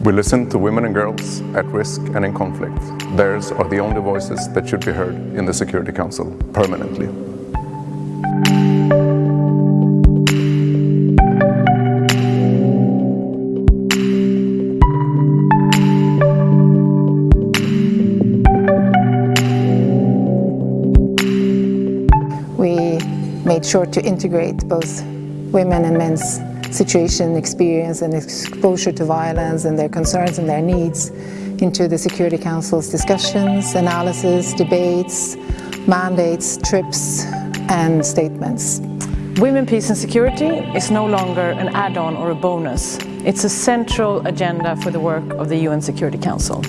We listen to women and girls at risk and in conflict. Theirs are the only voices that should be heard in the Security Council permanently. We made sure to integrate both women and men's situation, experience and exposure to violence and their concerns and their needs into the Security Council's discussions, analysis, debates, mandates, trips and statements. Women, Peace and Security is no longer an add-on or a bonus. It's a central agenda for the work of the UN Security Council.